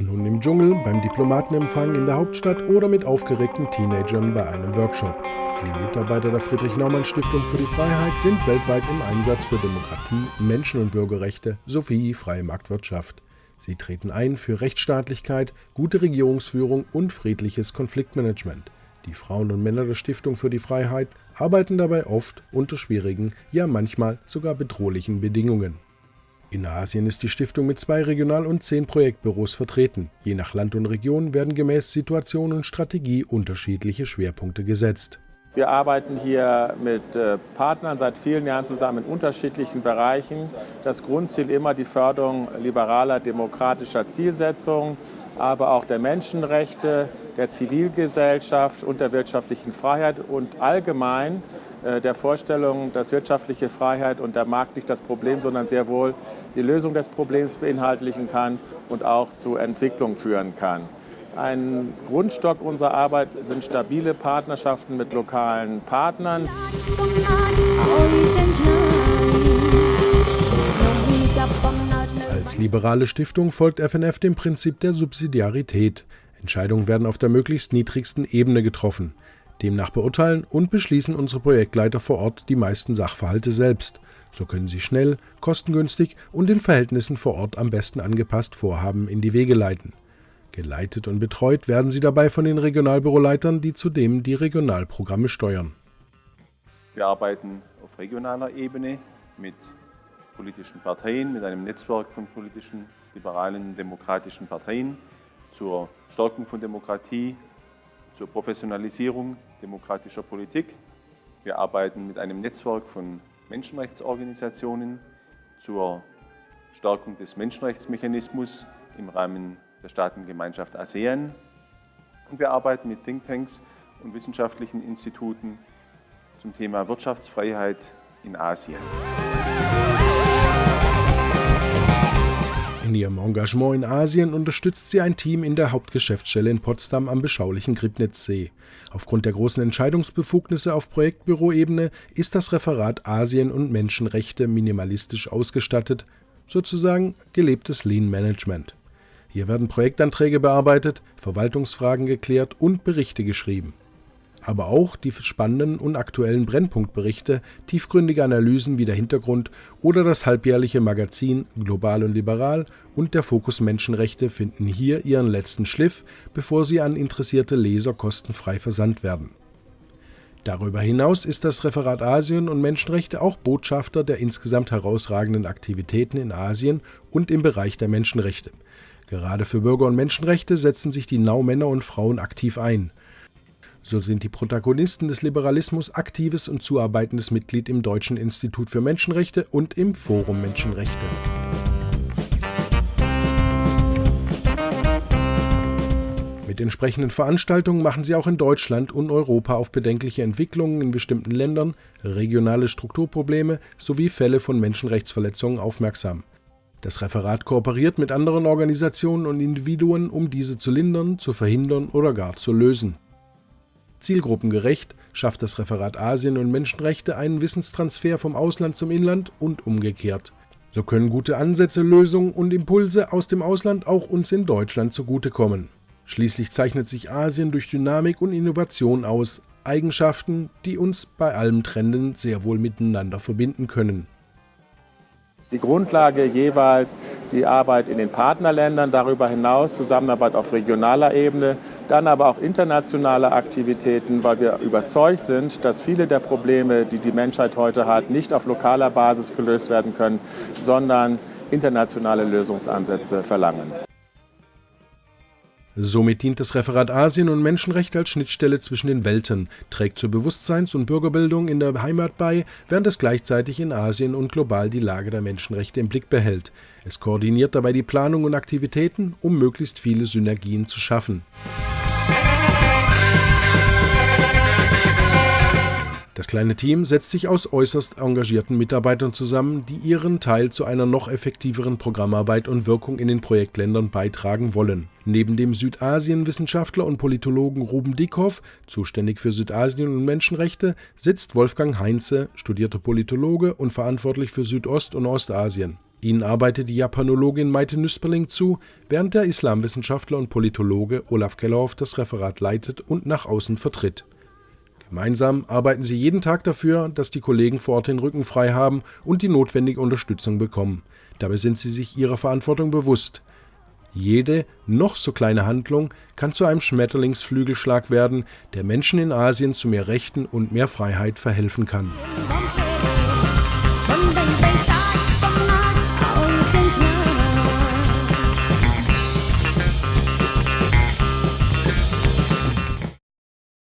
Nun im Dschungel, beim Diplomatenempfang in der Hauptstadt oder mit aufgeregten Teenagern bei einem Workshop. Die Mitarbeiter der Friedrich-Naumann-Stiftung für die Freiheit sind weltweit im Einsatz für Demokratie, Menschen- und Bürgerrechte sowie freie Marktwirtschaft. Sie treten ein für Rechtsstaatlichkeit, gute Regierungsführung und friedliches Konfliktmanagement. Die Frauen und Männer der Stiftung für die Freiheit arbeiten dabei oft unter schwierigen, ja manchmal sogar bedrohlichen Bedingungen. In Asien ist die Stiftung mit zwei Regional- und zehn Projektbüros vertreten. Je nach Land und Region werden gemäß Situation und Strategie unterschiedliche Schwerpunkte gesetzt. Wir arbeiten hier mit äh, Partnern seit vielen Jahren zusammen in unterschiedlichen Bereichen. Das Grundziel immer die Förderung liberaler demokratischer Zielsetzungen, aber auch der Menschenrechte, der Zivilgesellschaft und der wirtschaftlichen Freiheit und allgemein der Vorstellung, dass wirtschaftliche Freiheit und der Markt nicht das Problem, sondern sehr wohl die Lösung des Problems beinhaltlichen kann und auch zu Entwicklung führen kann. Ein Grundstock unserer Arbeit sind stabile Partnerschaften mit lokalen Partnern. Als liberale Stiftung folgt FNF dem Prinzip der Subsidiarität. Entscheidungen werden auf der möglichst niedrigsten Ebene getroffen. Demnach beurteilen und beschließen unsere Projektleiter vor Ort die meisten Sachverhalte selbst. So können sie schnell, kostengünstig und den Verhältnissen vor Ort am besten angepasst Vorhaben in die Wege leiten. Geleitet und betreut werden sie dabei von den Regionalbüroleitern, die zudem die Regionalprogramme steuern. Wir arbeiten auf regionaler Ebene mit politischen Parteien, mit einem Netzwerk von politischen, liberalen, demokratischen Parteien zur Stärkung von Demokratie, zur Professionalisierung demokratischer Politik. Wir arbeiten mit einem Netzwerk von Menschenrechtsorganisationen zur Stärkung des Menschenrechtsmechanismus im Rahmen der Staatengemeinschaft ASEAN. Und wir arbeiten mit Thinktanks und wissenschaftlichen Instituten zum Thema Wirtschaftsfreiheit in Asien. Engagement in Asien unterstützt sie ein Team in der Hauptgeschäftsstelle in Potsdam am beschaulichen Gribnitzsee. Aufgrund der großen Entscheidungsbefugnisse auf Projektbüroebene ist das Referat Asien und Menschenrechte minimalistisch ausgestattet, sozusagen gelebtes Lean Management. Hier werden Projektanträge bearbeitet, Verwaltungsfragen geklärt und Berichte geschrieben aber auch die spannenden und aktuellen Brennpunktberichte, tiefgründige Analysen wie der Hintergrund oder das halbjährliche Magazin Global und Liberal und der Fokus Menschenrechte finden hier ihren letzten Schliff, bevor sie an interessierte Leser kostenfrei versandt werden. Darüber hinaus ist das Referat Asien und Menschenrechte auch Botschafter der insgesamt herausragenden Aktivitäten in Asien und im Bereich der Menschenrechte. Gerade für Bürger- und Menschenrechte setzen sich die Nau-Männer und Frauen aktiv ein – so sind die Protagonisten des Liberalismus aktives und zuarbeitendes Mitglied im Deutschen Institut für Menschenrechte und im Forum Menschenrechte. Mit entsprechenden Veranstaltungen machen sie auch in Deutschland und Europa auf bedenkliche Entwicklungen in bestimmten Ländern, regionale Strukturprobleme sowie Fälle von Menschenrechtsverletzungen aufmerksam. Das Referat kooperiert mit anderen Organisationen und Individuen, um diese zu lindern, zu verhindern oder gar zu lösen. Zielgruppengerecht schafft das Referat Asien und Menschenrechte einen Wissenstransfer vom Ausland zum Inland und umgekehrt. So können gute Ansätze, Lösungen und Impulse aus dem Ausland auch uns in Deutschland zugutekommen. Schließlich zeichnet sich Asien durch Dynamik und Innovation aus, Eigenschaften, die uns bei allem Trenden sehr wohl miteinander verbinden können. Die Grundlage jeweils die Arbeit in den Partnerländern, darüber hinaus Zusammenarbeit auf regionaler Ebene, dann aber auch internationale Aktivitäten, weil wir überzeugt sind, dass viele der Probleme, die die Menschheit heute hat, nicht auf lokaler Basis gelöst werden können, sondern internationale Lösungsansätze verlangen. Somit dient das Referat Asien und Menschenrechte als Schnittstelle zwischen den Welten, trägt zur Bewusstseins- und Bürgerbildung in der Heimat bei, während es gleichzeitig in Asien und global die Lage der Menschenrechte im Blick behält. Es koordiniert dabei die Planung und Aktivitäten, um möglichst viele Synergien zu schaffen. Das kleine Team setzt sich aus äußerst engagierten Mitarbeitern zusammen, die ihren Teil zu einer noch effektiveren Programmarbeit und Wirkung in den Projektländern beitragen wollen. Neben dem Südasien-Wissenschaftler und Politologen Ruben Dickhoff, zuständig für Südasien und Menschenrechte, sitzt Wolfgang Heinze, studierter Politologe und verantwortlich für Südost- und Ostasien. Ihnen arbeitet die Japanologin Maite Nüsperling zu, während der Islamwissenschaftler und Politologe Olaf Kellerhoff das Referat leitet und nach außen vertritt. Gemeinsam arbeiten sie jeden Tag dafür, dass die Kollegen vor Ort den Rücken frei haben und die notwendige Unterstützung bekommen. Dabei sind sie sich ihrer Verantwortung bewusst. Jede noch so kleine Handlung kann zu einem Schmetterlingsflügelschlag werden, der Menschen in Asien zu mehr Rechten und mehr Freiheit verhelfen kann.